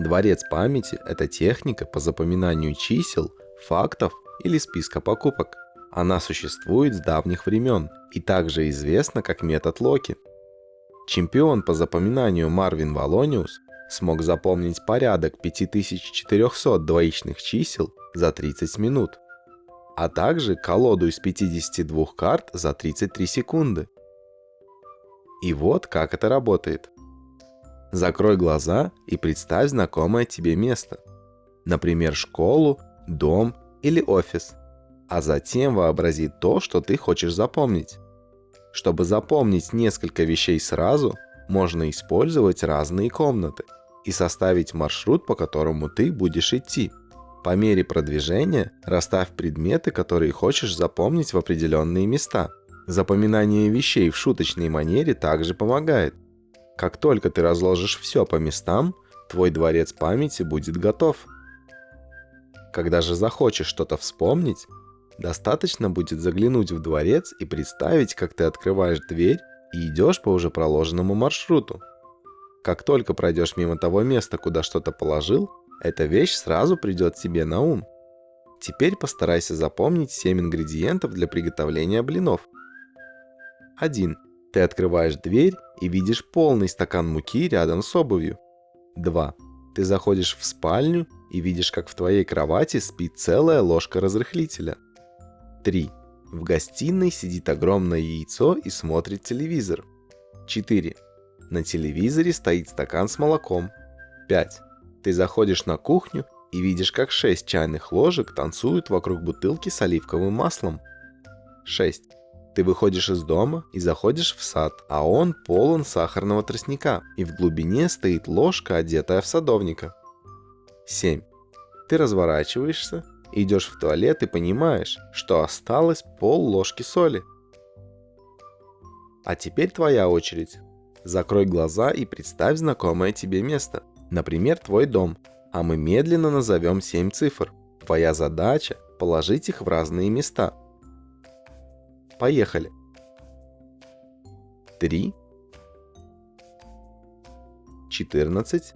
Дворец памяти – это техника по запоминанию чисел, фактов или списка покупок. Она существует с давних времен и также известна как метод Локи. Чемпион по запоминанию Марвин Валониус смог запомнить порядок 5400 двоичных чисел за 30 минут, а также колоду из 52 карт за 33 секунды. И вот как это работает. Закрой глаза и представь знакомое тебе место. Например, школу, дом или офис. А затем вообрази то, что ты хочешь запомнить. Чтобы запомнить несколько вещей сразу, можно использовать разные комнаты и составить маршрут, по которому ты будешь идти. По мере продвижения расставь предметы, которые хочешь запомнить в определенные места. Запоминание вещей в шуточной манере также помогает. Как только ты разложишь все по местам, твой дворец памяти будет готов. Когда же захочешь что-то вспомнить, достаточно будет заглянуть в дворец и представить, как ты открываешь дверь и идешь по уже проложенному маршруту. Как только пройдешь мимо того места, куда что-то положил, эта вещь сразу придет тебе на ум. Теперь постарайся запомнить 7 ингредиентов для приготовления блинов. 1. Ты открываешь дверь и видишь полный стакан муки рядом с обувью. 2. Ты заходишь в спальню и видишь, как в твоей кровати спит целая ложка разрыхлителя. 3. В гостиной сидит огромное яйцо и смотрит телевизор. 4. На телевизоре стоит стакан с молоком. 5. Ты заходишь на кухню и видишь, как 6 чайных ложек танцуют вокруг бутылки с оливковым маслом. 6. Ты выходишь из дома и заходишь в сад, а он полон сахарного тростника, и в глубине стоит ложка, одетая в садовника. 7. Ты разворачиваешься, идешь в туалет и понимаешь, что осталось пол ложки соли. А теперь твоя очередь. Закрой глаза и представь знакомое тебе место. Например, твой дом. А мы медленно назовем 7 цифр. Твоя задача – положить их в разные места. Поехали. 3 14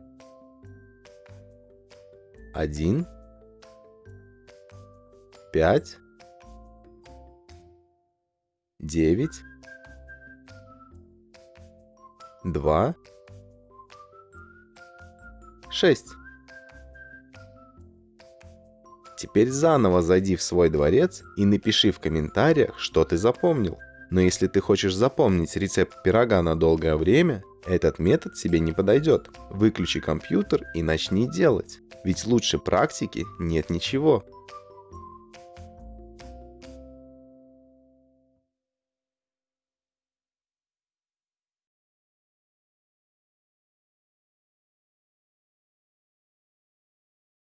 1 5 9 2 6 Теперь заново зайди в свой дворец и напиши в комментариях, что ты запомнил. Но если ты хочешь запомнить рецепт пирога на долгое время, этот метод тебе не подойдет. Выключи компьютер и начни делать. Ведь лучше практики нет ничего.